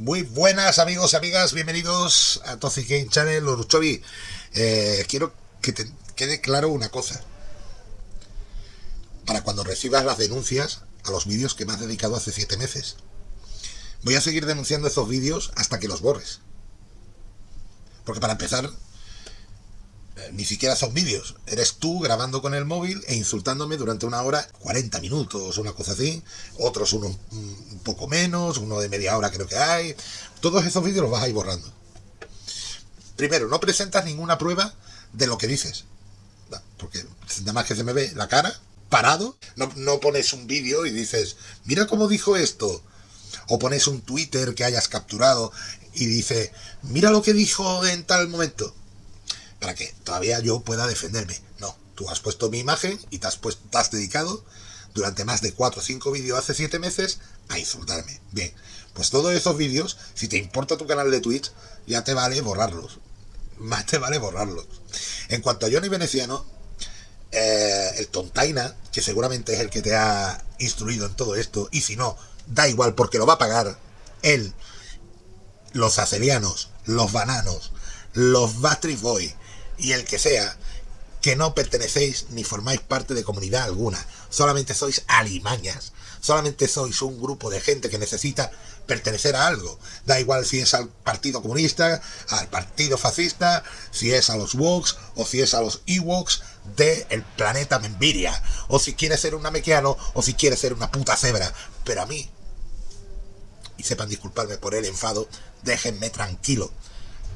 Muy buenas amigos y amigas, bienvenidos a Toxic Game Channel, Oruchovi. Eh, quiero que te quede claro una cosa. Para cuando recibas las denuncias a los vídeos que me has dedicado hace 7 meses. Voy a seguir denunciando esos vídeos hasta que los borres. Porque para empezar, ni siquiera son vídeos. Eres tú grabando con el móvil e insultándome durante una hora, 40 minutos, una cosa así. Otros uno un poco menos, uno de media hora creo que hay. Todos esos vídeos los vas a ir borrando. Primero, no presentas ninguna prueba de lo que dices. Porque nada más que se me ve la cara, parado. No, no pones un vídeo y dices, mira cómo dijo esto. O pones un Twitter que hayas capturado y dice, mira lo que dijo en tal momento para que todavía yo pueda defenderme. No, tú has puesto mi imagen y te has, puesto, te has dedicado durante más de 4 o 5 vídeos hace 7 meses a insultarme. Bien, pues todos esos vídeos, si te importa tu canal de Twitch, ya te vale borrarlos. Más te vale borrarlos. En cuanto a Johnny Veneciano, eh, el tontaina, que seguramente es el que te ha instruido en todo esto, y si no, da igual porque lo va a pagar él, los acerianos, los bananos, los Backstreet Boy, y el que sea, que no pertenecéis ni formáis parte de comunidad alguna, solamente sois alimañas, solamente sois un grupo de gente que necesita pertenecer a algo. Da igual si es al Partido Comunista, al Partido Fascista, si es a los Woks o si es a los Ewoks del planeta Membiria, o si quiere ser un namequiano o si quiere ser una puta cebra. Pero a mí, y sepan disculparme por el enfado, déjenme tranquilo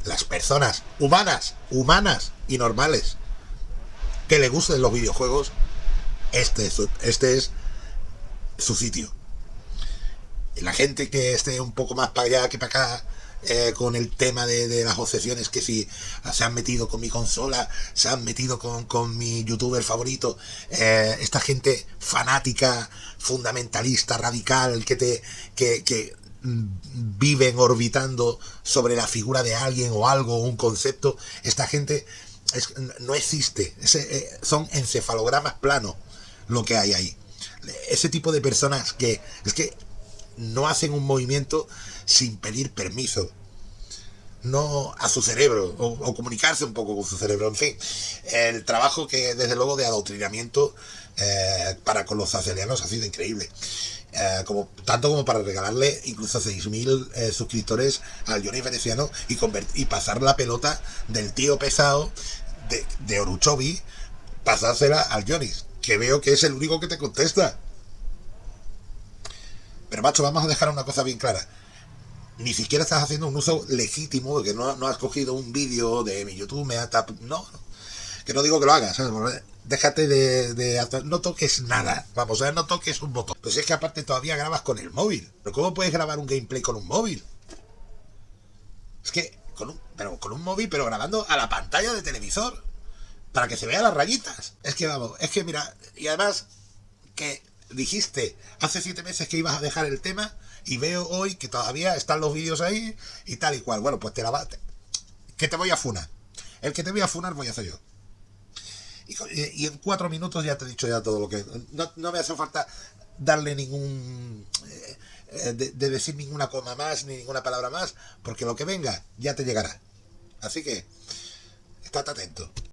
las personas humanas, humanas y normales que le gusten los videojuegos, este es, este es su sitio. La gente que esté un poco más para allá que para acá eh, con el tema de, las obsesiones que si se han metido con mi consola, se han metido con, mi youtuber favorito, eh, esta gente fanática, fundamentalista, radical, que te que viven orbitando sobre la figura de alguien o algo, un concepto, esta gente no existe, eh, son encefalogramas planos lo que hay ahí. Ese tipo de personas que es que no hacen un movimiento sin pedir permiso, no a su cerebro o, comunicarse un poco con su cerebro. En fin, el trabajo que desde luego de adoctrinamiento eh, para con los acelianos ha sido increíble. Eh, como, tanto como para regalarle incluso 6.000 eh, suscriptores al Johnny Veneciano y, y pasar la pelota del tío pesado de, de pasársela al Johnny, que veo que es el único que te contesta. Pero macho, vamos a dejar una cosa bien clara. Ni siquiera estás haciendo un uso legítimo, de que no, no has cogido un vídeo de mi YouTube, me ha No, que no digo que lo hagas, déjate de, hacer, no toques nada, vamos, a ver, no toques un botón. Pues es que aparte todavía grabas con el móvil. ¿Pero cómo puedes grabar un gameplay con un móvil? Es que, con un, pero con un móvil, pero grabando a la pantalla de televisor. Para que se vean las rayitas. Es que vamos, es que mira, y además que dijiste hace siete meses que ibas a dejar el tema y veo hoy que todavía están los vídeos ahí y tal y cual. Bueno, pues te la va... Que te voy a funar. El que te voy a funar voy a hacer yo. Y, en cuatro minutos ya te he dicho ya todo lo que... No, me hace falta darle ningún... Eh, eh, de, decir ninguna coma más, ni ninguna palabra más, porque lo que venga ya te llegará. Así que, estate atento.